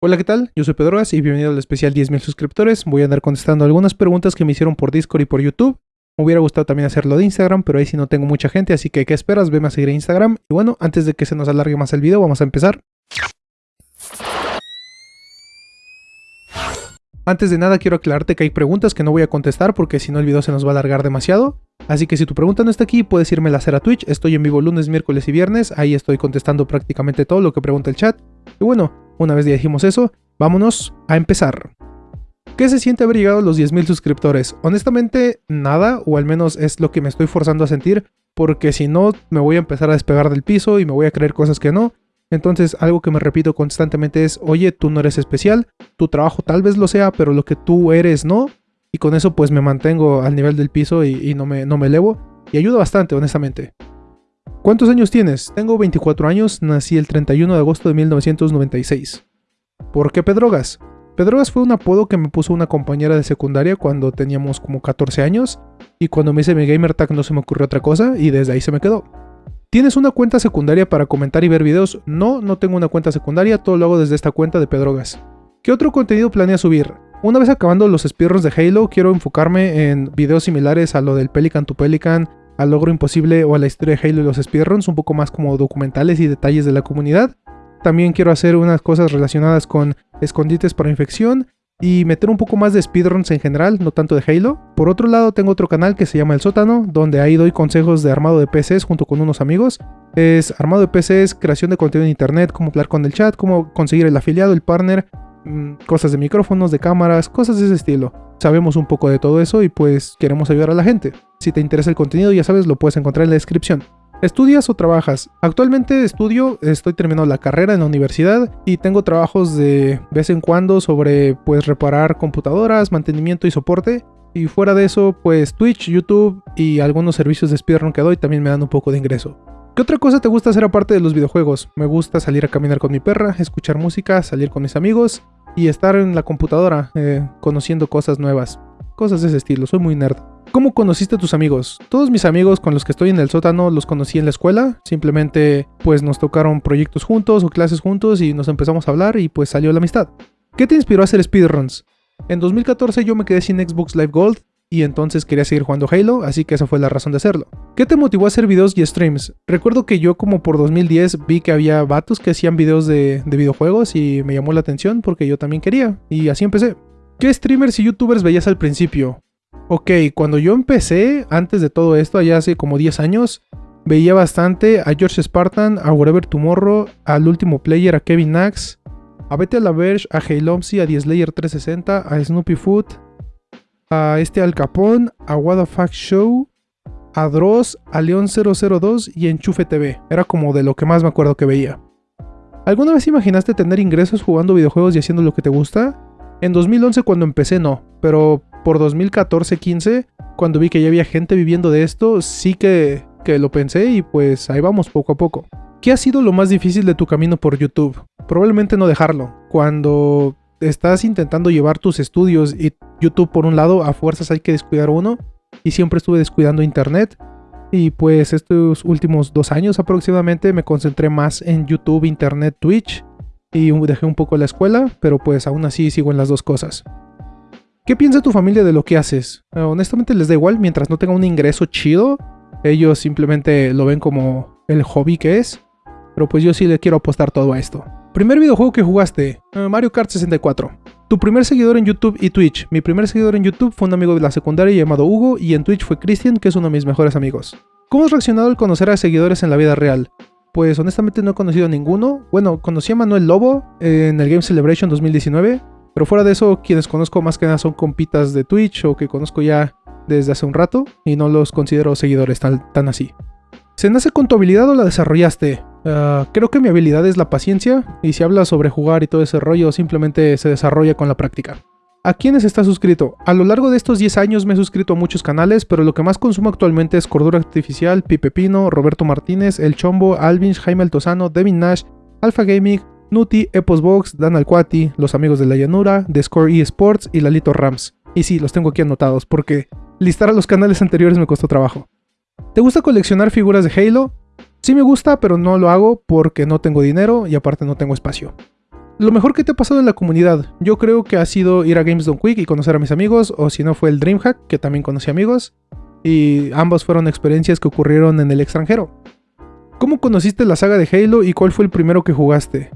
Hola, ¿qué tal? Yo soy Pedroas y bienvenido al especial 10.000 suscriptores. Voy a andar contestando algunas preguntas que me hicieron por Discord y por YouTube. Me hubiera gustado también hacerlo de Instagram, pero ahí sí no tengo mucha gente, así que ¿qué esperas? Veme a seguir en Instagram. Y bueno, antes de que se nos alargue más el video, vamos a empezar. Antes de nada quiero aclararte que hay preguntas que no voy a contestar porque si no el video se nos va a alargar demasiado. Así que si tu pregunta no está aquí, puedes irme a hacer a Twitch. Estoy en vivo lunes, miércoles y viernes. Ahí estoy contestando prácticamente todo lo que pregunta el chat. Y bueno, una vez ya dijimos eso, vámonos a empezar. ¿Qué se siente haber llegado a los 10.000 suscriptores? Honestamente, nada, o al menos es lo que me estoy forzando a sentir, porque si no, me voy a empezar a despegar del piso y me voy a creer cosas que no. Entonces, algo que me repito constantemente es, oye, tú no eres especial, tu trabajo tal vez lo sea, pero lo que tú eres no. Y con eso pues me mantengo al nivel del piso y, no, me, no me elevo. Y ayuda bastante, honestamente. ¿Cuántos años tienes? Tengo 24 años, nací el 31 de agosto de 1996. ¿Por qué Pedrogas? Pedrogas fue un apodo que me puso una compañera de secundaria cuando teníamos como 14 años, y cuando me hice mi gamer tag no se me ocurrió otra cosa, y desde ahí se me quedó. ¿Tienes una cuenta secundaria para comentar y ver videos? No, no tengo una cuenta secundaria, todo lo hago desde esta cuenta de Pedrogas. ¿Qué otro contenido planeas subir? Una vez acabando los speedruns de Halo, quiero enfocarme en videos similares a lo del Pelican to Pelican, al logro imposible o a la historia de Halo y los speedruns, un poco más como documentales y detalles de la comunidad. También quiero hacer unas cosas relacionadas con escondites para infección y meter un poco más de speedruns en general, no tanto de Halo. Por otro lado, tengo otro canal que se llama El Sótano, donde ahí doy consejos de armado de PCs junto con unos amigos. Es armado de PCs, creación de contenido en internet, cómo hablar con el chat, cómo conseguir el afiliado, el partner, mm, cosas de micrófonos, de cámaras, cosas de ese estilo. Sabemos un poco de todo eso y pues queremos ayudar a la gente. Si te interesa el contenido, ya sabes, lo puedes encontrar en la descripción. ¿Estudias o trabajas? Actualmente estudio, estoy terminando la carrera en la universidad y tengo trabajos de vez en cuando sobre pues reparar computadoras, mantenimiento y soporte. Y fuera de eso, pues Twitch, YouTube y algunos servicios de speedrun que doy también me dan un poco de ingreso. ¿Qué otra cosa te gusta hacer aparte de los videojuegos? Me gusta salir a caminar con mi perra, escuchar música, salir con mis amigos y estar en la computadora eh, conociendo cosas nuevas. Cosas de ese estilo, soy muy nerd. ¿Cómo conociste a tus amigos? Todos mis amigos con los que estoy en el sótano los conocí en la escuela. Simplemente pues nos tocaron proyectos juntos o clases juntos y nos empezamos a hablar y pues salió la amistad. ¿Qué te inspiró a hacer speedruns? En 2014 yo me quedé sin Xbox Live Gold y entonces quería seguir jugando Halo, así que esa fue la razón de hacerlo. ¿Qué te motivó a hacer videos y streams? Recuerdo que yo como por 2010 vi que había vatos que hacían videos de, de videojuegos y me llamó la atención porque yo también quería, y así empecé. ¿Qué streamers y youtubers veías al principio? Ok, cuando yo empecé, antes de todo esto, allá hace como 10 años, veía bastante a George Spartan, a Whatever Tomorrow, al último player, a Kevin Nax, a Bete La Verge, a Halomsi, a Slayer 360, a Snoopy Food, a este Al Capone, a What the Show, a Dross, a León 002 y Enchufe TV. Era como de lo que más me acuerdo que veía. ¿Alguna vez imaginaste tener ingresos jugando videojuegos y haciendo lo que te gusta? En 2011 cuando empecé no, pero por 2014-15, cuando vi que ya había gente viviendo de esto, sí que, que lo pensé y pues ahí vamos poco a poco. ¿Qué ha sido lo más difícil de tu camino por YouTube? Probablemente no dejarlo. Cuando estás intentando llevar tus estudios y YouTube por un lado, a fuerzas hay que descuidar uno. Y siempre estuve descuidando Internet. Y pues estos últimos dos años aproximadamente me concentré más en YouTube, Internet, Twitch. Y dejé un poco la escuela, pero pues aún así sigo en las dos cosas. ¿Qué piensa tu familia de lo que haces? Eh, honestamente les da igual mientras no tenga un ingreso chido. Ellos simplemente lo ven como el hobby que es. Pero pues yo sí le quiero apostar todo a esto. Primer videojuego que jugaste, eh, Mario Kart 64. Tu primer seguidor en YouTube y Twitch. Mi primer seguidor en YouTube fue un amigo de la secundaria llamado Hugo y en Twitch fue Christian, que es uno de mis mejores amigos. ¿Cómo has reaccionado al conocer a seguidores en la vida real? Pues honestamente no he conocido a ninguno. Bueno, conocí a Manuel Lobo en el Game Celebration 2019. Pero fuera de eso, quienes conozco más que nada son compitas de Twitch o que conozco ya desde hace un rato y no los considero seguidores tan, tan así. ¿Se nace con tu habilidad o la desarrollaste? Ah, creo que mi habilidad es la paciencia y si hablas sobre jugar y todo ese rollo simplemente se desarrolla con la práctica. ¿A quiénes estás suscrito? A lo largo de estos 10 años me he suscrito a muchos canales, pero lo que más consumo actualmente es Cordura Artificial, Pipe Pino, Roberto Martínez, El Chombo, Alvinch, Jaime Altozano, Devin Nash, Alpha Gaming, Nuti, Eposbox, Dan Alcuati, Los Amigos de la Llanura, The Score eSports y Lalito Rams. Y sí, los tengo aquí anotados porque listar a los canales anteriores me costó trabajo. ¿Te gusta coleccionar figuras de Halo? Sí me gusta, pero no lo hago porque no tengo dinero y aparte no tengo espacio. Lo mejor que te ha pasado en la comunidad, yo creo que ha sido ir a Games Done Quick y conocer a mis amigos, o si no fue el Dreamhack, que también conocí amigos, y ambas fueron experiencias que ocurrieron en el extranjero. ¿Cómo conociste la saga de Halo y cuál fue el primero que jugaste?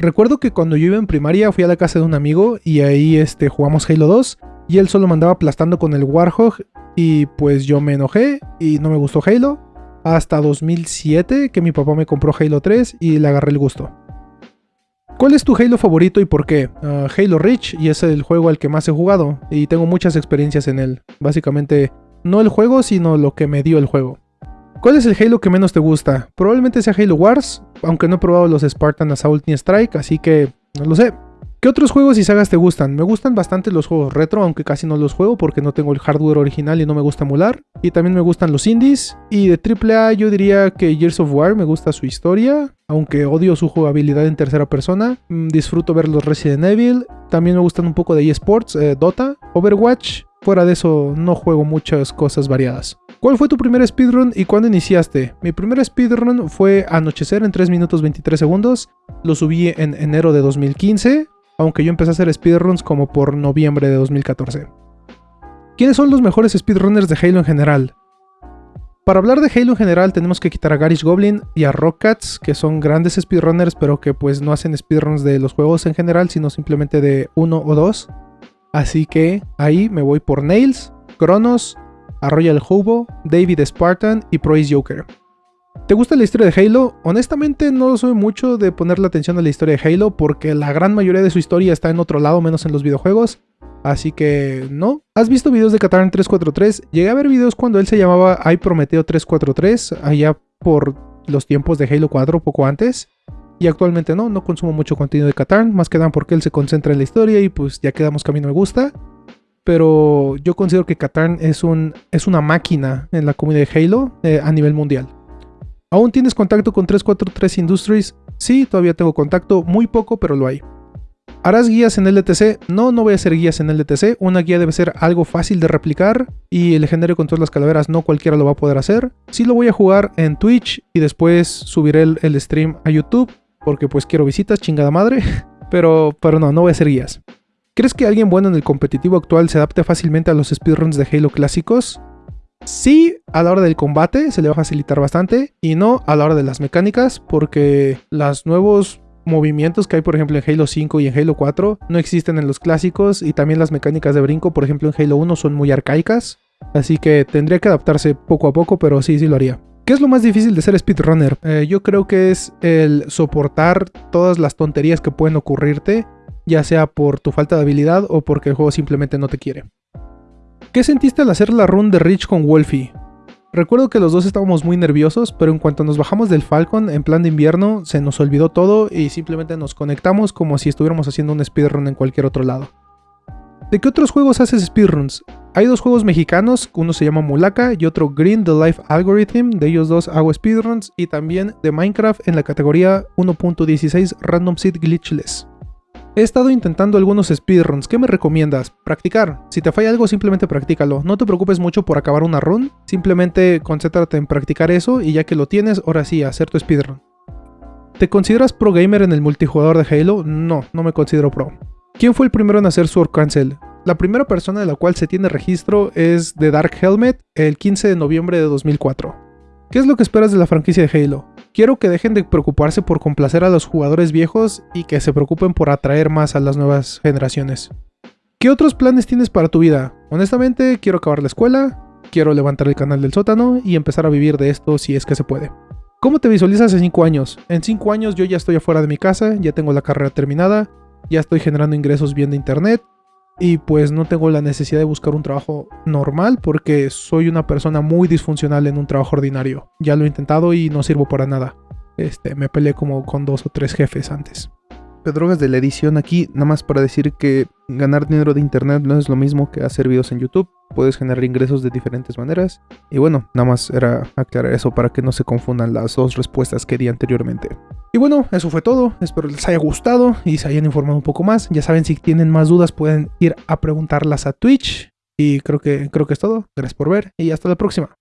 Recuerdo que cuando yo iba en primaria fui a la casa de un amigo y ahí este, jugamos Halo 2 y él solo me andaba aplastando con el Warhog y pues yo me enojé y no me gustó Halo hasta 2007 que mi papá me compró Halo 3 y le agarré el gusto. ¿Cuál es tu Halo favorito y por qué? Ah, Halo Reach y es el juego al que más he jugado y tengo muchas experiencias en él. Básicamente, no el juego, sino lo que me dio el juego. ¿Cuál es el Halo que menos te gusta? Probablemente sea Halo Wars, aunque no he probado los Spartan Assault ni Strike, así que no lo sé. ¿Qué otros juegos y sagas te gustan? Me gustan bastante los juegos retro, aunque casi no los juego porque no tengo el hardware original y no me gusta emular. Y también me gustan los indies. Y de AAA yo diría que Gears of War me gusta su historia, aunque odio su jugabilidad en tercera persona. Mm, disfruto ver los Resident Evil. También me gustan un poco de eSports, eh, Dota, Overwatch. Fuera de eso no juego muchas cosas variadas. ¿Cuál fue tu primer speedrun y cuándo iniciaste? Mi primer speedrun fue Anochecer en 3 minutos 23 segundos. Lo subí en enero de 2015 aunque yo empecé a hacer speedruns como por noviembre de 2014. ¿Quiénes son los mejores speedrunners de Halo en general? Para hablar de Halo en general tenemos que quitar a Garish Goblin y a Rockcats, que son grandes speedrunners pero que pues no hacen speedruns de los juegos en general, sino simplemente de uno o dos. Así que ahí me voy por Nails, Kronos, a Royal Hobo, David Spartan y Prois Joker. ¿Te gusta la historia de Halo? Honestamente no soy mucho de ponerle atención a la historia de Halo porque la gran mayoría de su historia está en otro lado menos en los videojuegos. Así que no. ¿Has visto videos de Katarn 343? Llegué a ver videos cuando él se llamaba iPrometeo 343, allá por los tiempos de Halo 4, poco antes. Y actualmente no, no consumo mucho contenido de Katarn, más que nada porque él se concentra en la historia y pues ya quedamos que a mí me gusta. Pero yo considero que Katarn es, un, es una máquina en la comunidad de Halo eh, a nivel mundial. ¿Aún tienes contacto con 343 Industries? Sí, todavía tengo contacto, muy poco, pero lo hay. ¿Harás guías en LTC? No, no voy a hacer guías en LTC. Una guía debe ser algo fácil de replicar y el legendario con todas las calaveras no cualquiera lo va a poder hacer. Sí lo voy a jugar en Twitch y después subiré el, stream a YouTube porque pues quiero visitas, chingada madre. Pero, pero no, no voy a hacer guías. ¿Crees que alguien bueno en el competitivo actual se adapte fácilmente a los speedruns de Halo clásicos? Sí, a la hora del combate se le va a facilitar bastante y no a la hora de las mecánicas porque los nuevos movimientos que hay por ejemplo en Halo 5 y en Halo 4 no existen en los clásicos y también las mecánicas de brinco por ejemplo en Halo 1 son muy arcaicas así que tendría que adaptarse poco a poco pero sí, sí lo haría. ¿Qué es lo más difícil de ser speedrunner? Eh, yo creo que es el soportar todas las tonterías que pueden ocurrirte ya sea por tu falta de habilidad o porque el juego simplemente no te quiere. ¿Qué sentiste al hacer la run de Rich con Wolfie? Recuerdo que los dos estábamos muy nerviosos, pero en cuanto nos bajamos del Falcon en plan de invierno, se nos olvidó todo y simplemente nos conectamos como si estuviéramos haciendo un speedrun en cualquier otro lado. ¿De qué otros juegos haces speedruns? Hay dos juegos mexicanos, uno se llama Mulaka y otro Green the Life Algorithm, de ellos dos hago speedruns y también de Minecraft en la categoría 1.16 Random Seed Glitchless. He estado intentando algunos speedruns, ¿qué me recomiendas? Practicar. Si te falla algo, simplemente practícalo. No te preocupes mucho por acabar una run, simplemente concéntrate en practicar eso y ya que lo tienes, ahora sí, hacer tu speedrun. ¿Te consideras pro gamer en el multijugador de Halo? No, no me considero pro. ¿Quién fue el primero en hacer Sword Cancel? La primera persona de la cual se tiene registro es The Dark Helmet el 15 de noviembre de 2004. ¿Qué es lo que esperas de la franquicia de Halo? Quiero que dejen de preocuparse por complacer a los jugadores viejos y que se preocupen por atraer más a las nuevas generaciones. ¿Qué otros planes tienes para tu vida? Honestamente, quiero acabar la escuela, quiero levantar el canal del sótano y empezar a vivir de esto si es que se puede. ¿Cómo te visualizas en 5 años? En 5 años yo ya estoy afuera de mi casa, ya tengo la carrera terminada, ya estoy generando ingresos bien de internet, y pues no tengo la necesidad de buscar un trabajo normal porque soy una persona muy disfuncional en un trabajo ordinario. Ya lo he intentado y no sirvo para nada. Este, me peleé como con dos o tres jefes antes. Pedrogas de la edición aquí, nada más para decir que ganar dinero de internet no es lo mismo que hacer videos en YouTube. Puedes generar ingresos de diferentes maneras. Y bueno, nada más era aclarar eso para que no se confundan las dos respuestas que di anteriormente. Y bueno, eso fue todo. Espero les haya gustado y se hayan informado un poco más. Ya saben, si tienen más dudas pueden ir a preguntarlas a Twitch. Y creo que, creo que es todo. Gracias por ver y hasta la próxima.